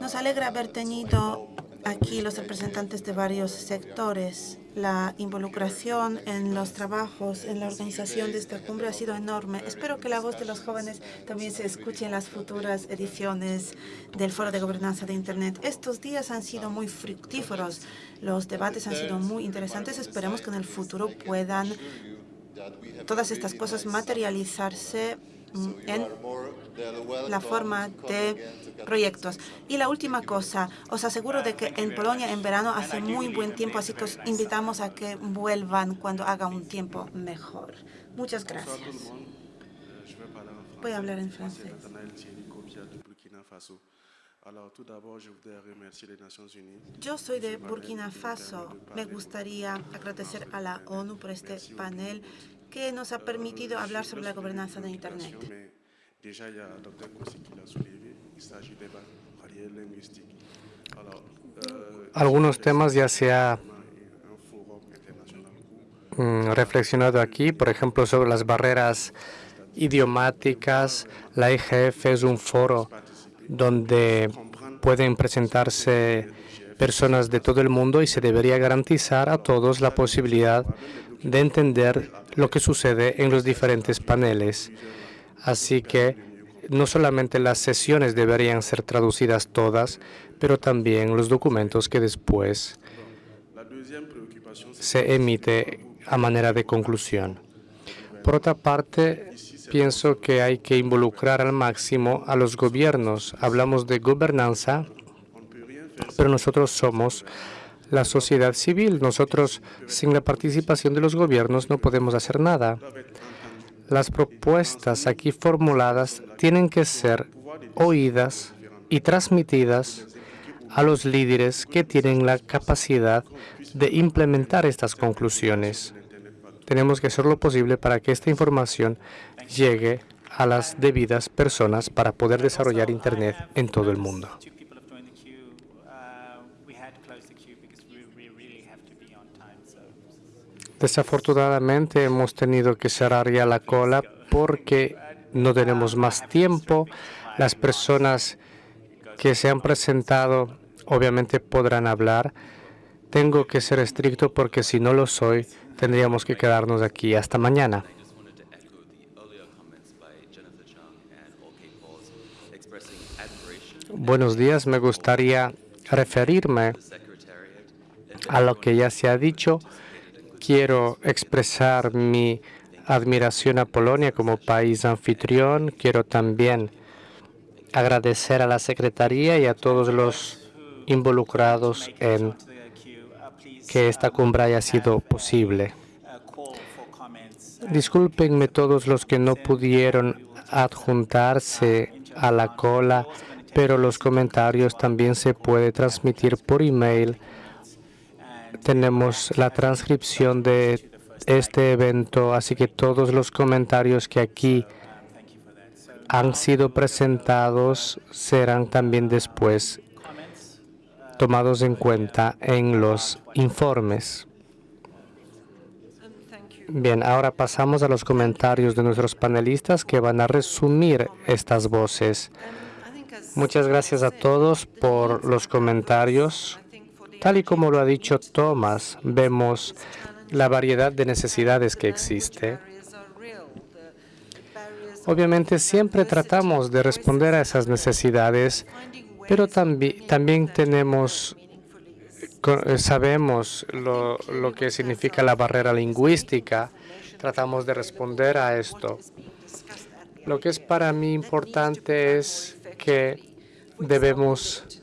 Nos alegra haber tenido aquí los representantes de varios sectores. La involucración en los trabajos, en la organización de esta cumbre ha sido enorme. Espero que la voz de los jóvenes también se escuche en las futuras ediciones del Foro de Gobernanza de Internet. Estos días han sido muy fructíferos. Los debates han sido muy interesantes. Esperemos que en el futuro puedan todas estas cosas materializarse en la forma de proyectos. Y la última cosa, os aseguro de que en Polonia en verano hace muy buen tiempo, así que os invitamos a que vuelvan cuando haga un tiempo mejor. Muchas gracias. Voy a hablar en francés. Yo soy de Burkina Faso. Me gustaría agradecer a la ONU por este panel que nos ha permitido hablar sobre la gobernanza de Internet. Algunos temas ya se ha mm, reflexionado aquí, por ejemplo, sobre las barreras idiomáticas. La IGF es un foro donde pueden presentarse personas de todo el mundo y se debería garantizar a todos la posibilidad de entender lo que sucede en los diferentes paneles. Así que no solamente las sesiones deberían ser traducidas todas, pero también los documentos que después se emite a manera de conclusión. Por otra parte, pienso que hay que involucrar al máximo a los gobiernos. Hablamos de gobernanza, pero nosotros somos la sociedad civil. Nosotros, sin la participación de los gobiernos, no podemos hacer nada. Las propuestas aquí formuladas tienen que ser oídas y transmitidas a los líderes que tienen la capacidad de implementar estas conclusiones. Tenemos que hacer lo posible para que esta información llegue a las debidas personas para poder desarrollar Internet en todo el mundo. Desafortunadamente hemos tenido que cerrar ya la cola porque no tenemos más tiempo. Las personas que se han presentado obviamente podrán hablar. Tengo que ser estricto porque si no lo soy, tendríamos que quedarnos aquí hasta mañana. Buenos días, me gustaría referirme a lo que ya se ha dicho. Quiero expresar mi admiración a Polonia como país anfitrión. Quiero también agradecer a la Secretaría y a todos los involucrados en que esta cumbre haya sido posible. Discúlpenme todos los que no pudieron adjuntarse a la cola, pero los comentarios también se puede transmitir por email. Tenemos la transcripción de este evento, así que todos los comentarios que aquí han sido presentados serán también después tomados en cuenta en los informes. Bien, ahora pasamos a los comentarios de nuestros panelistas que van a resumir estas voces. Muchas gracias a todos por los comentarios. Tal y como lo ha dicho Thomas, vemos la variedad de necesidades que existe. Obviamente siempre tratamos de responder a esas necesidades pero también, tenemos, eh, sabemos lo que significa la barrera lingüística. Tratamos de responder a esto. Lo que es para mí importante es que debemos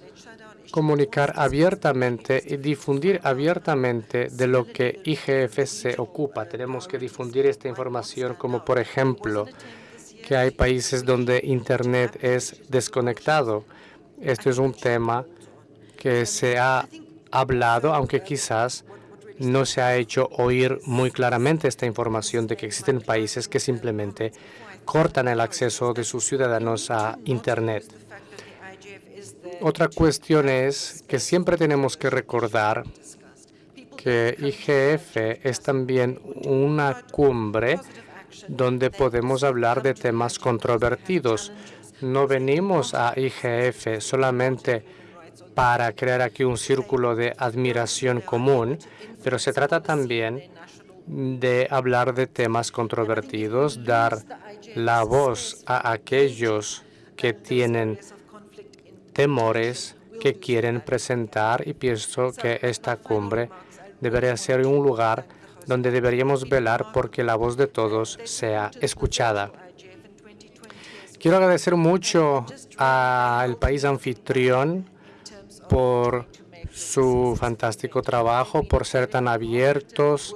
comunicar abiertamente y difundir abiertamente de lo que IGF se ocupa. Tenemos que difundir esta información como, por ejemplo, que hay países donde Internet es desconectado este es un tema que se ha hablado, aunque quizás no se ha hecho oír muy claramente esta información de que existen países que simplemente cortan el acceso de sus ciudadanos a Internet. Otra cuestión es que siempre tenemos que recordar que IGF es también una cumbre donde podemos hablar de temas controvertidos. No venimos a IGF solamente para crear aquí un círculo de admiración común, pero se trata también de hablar de temas controvertidos, dar la voz a aquellos que tienen temores que quieren presentar y pienso que esta cumbre debería ser un lugar donde deberíamos velar porque la voz de todos sea escuchada. Quiero agradecer mucho al país anfitrión por su fantástico trabajo, por ser tan abiertos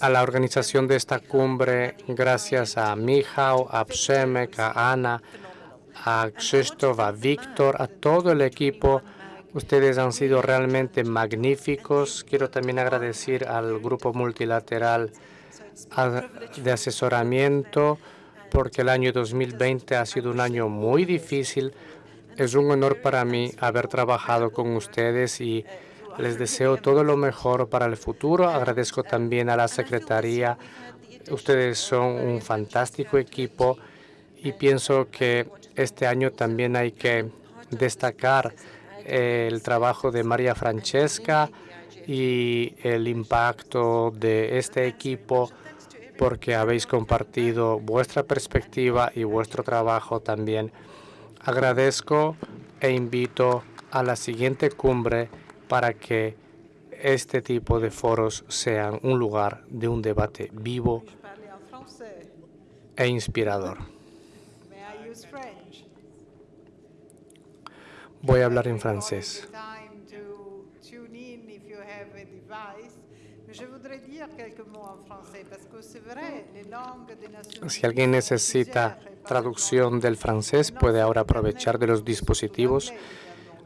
a la organización de esta cumbre, gracias a Mijao, a Psemek, a Ana, a Krzysztof, a Víctor, a todo el equipo. Ustedes han sido realmente magníficos. Quiero también agradecer al grupo multilateral de asesoramiento, porque el año 2020 ha sido un año muy difícil. Es un honor para mí haber trabajado con ustedes y Les deseo todo lo mejor para el futuro. Agradezco también a la Secretaría. Ustedes son un fantástico equipo y pienso que este año también hay que destacar el trabajo de María Francesca y el impacto de este equipo porque habéis compartido vuestra perspectiva y vuestro trabajo también. Agradezco e invito a la siguiente cumbre para que este tipo de foros sean un lugar de un debate vivo e inspirador. Voy a hablar en francés. Si alguien necesita traducción del francés, puede ahora aprovechar de los dispositivos.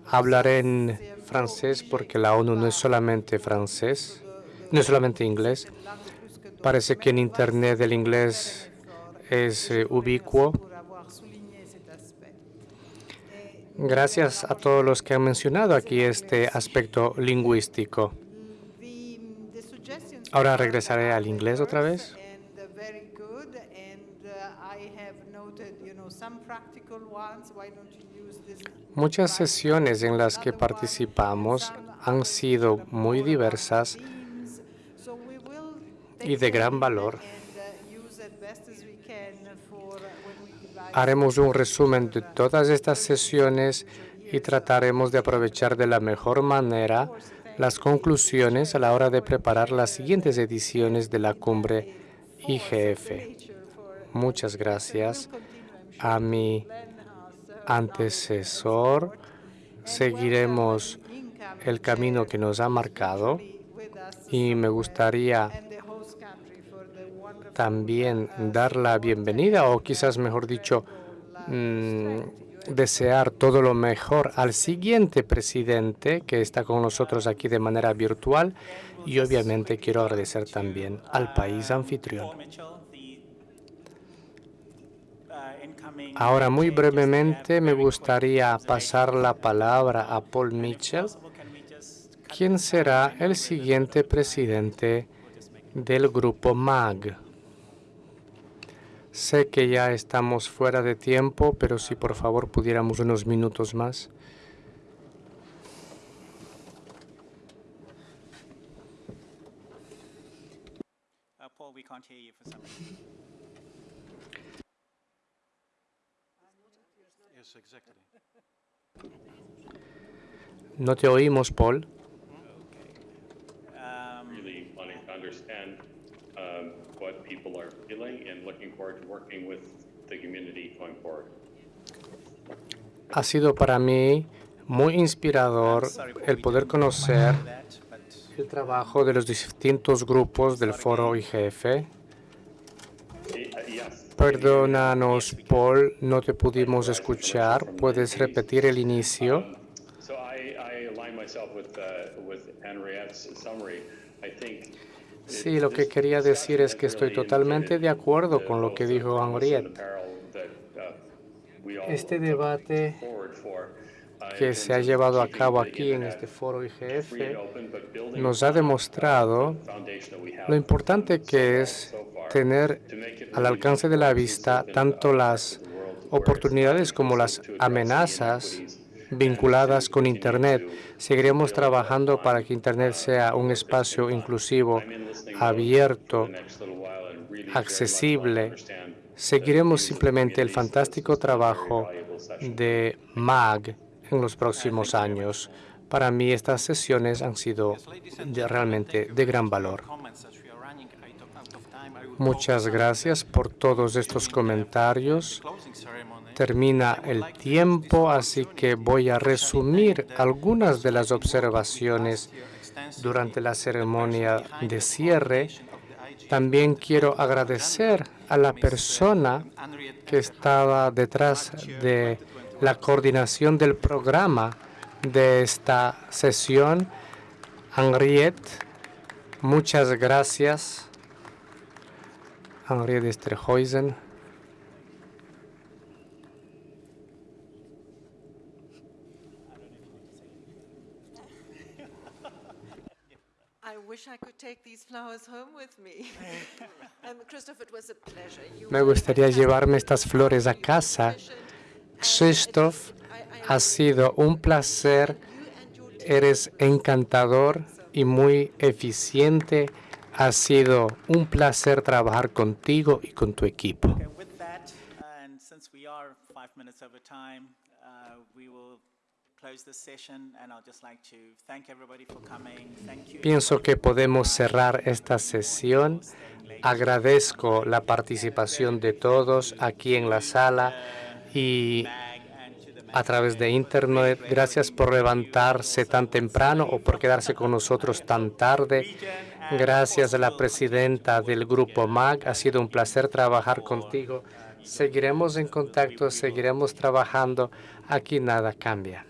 Hablaré en francés porque la ONU no es solamente francés, no es solamente inglés. Parece que en Internet el inglés es eh, ubicuo. Gracias a todos los que han mencionado aquí este aspecto lingüístico. Ahora regresaré al inglés otra vez. Muchas sesiones en las que participamos han sido muy diversas y de gran valor. Haremos un resumen de todas estas sesiones y trataremos de aprovechar de la mejor manera las conclusiones a la hora de preparar las siguientes ediciones de la cumbre IGF. Muchas gracias a mi antecesor. Seguiremos el camino que nos ha marcado y me gustaría también dar la bienvenida o quizás mejor dicho mm, desear todo lo mejor al siguiente presidente que está con nosotros aquí de manera virtual y obviamente quiero agradecer también al país anfitrión. Ahora, muy brevemente, me gustaría pasar la palabra a Paul Mitchell, quien será el siguiente presidente del grupo MAG. Sé que ya estamos fuera de tiempo, pero si por favor pudiéramos unos minutos más. Uh, Paul, we can't hear you for some reason. Yes, exactly. No te oímos, Paul. Ha sido para mí muy inspirador el poder conocer el trabajo de los distintos grupos del foro IGF. Perdónanos, Paul, no te pudimos escuchar. ¿Puedes repetir el inicio? Sí, lo que quería decir es que estoy totalmente de acuerdo con lo que dijo Henriette. Este debate que se ha llevado a cabo aquí en este foro IGF nos ha demostrado lo importante que es tener al alcance de la vista tanto las oportunidades como las amenazas vinculadas con Internet. Seguiremos trabajando para que Internet sea un espacio inclusivo, abierto, accesible. Seguiremos simplemente el fantástico trabajo de MAG en los próximos años. Para mí estas sesiones han sido realmente de gran valor. Muchas gracias por todos estos comentarios. Termina el tiempo, así que voy a resumir algunas de las observaciones durante la ceremonia de cierre. También quiero agradecer a la persona que estaba detrás de la coordinación del programa de esta sesión, Henriette. Muchas gracias, Henriette Esterhuizen. these flowers home with me. um, Christoph, it was a pleasure. You Me gustaría llevarme estas flores a casa. Christoph, ha sido un placer. Eres encantador y muy eficiente. Ha sido un placer trabajar contigo y con tu equipo. Pienso que podemos cerrar esta sesión. Agradezco la participación de todos aquí en la sala y a través de Internet. Gracias por levantarse tan temprano o por quedarse con nosotros tan tarde. Gracias a la presidenta del Grupo MAG. Ha sido un placer trabajar contigo. Seguiremos en contacto, seguiremos trabajando. Aquí nada cambia.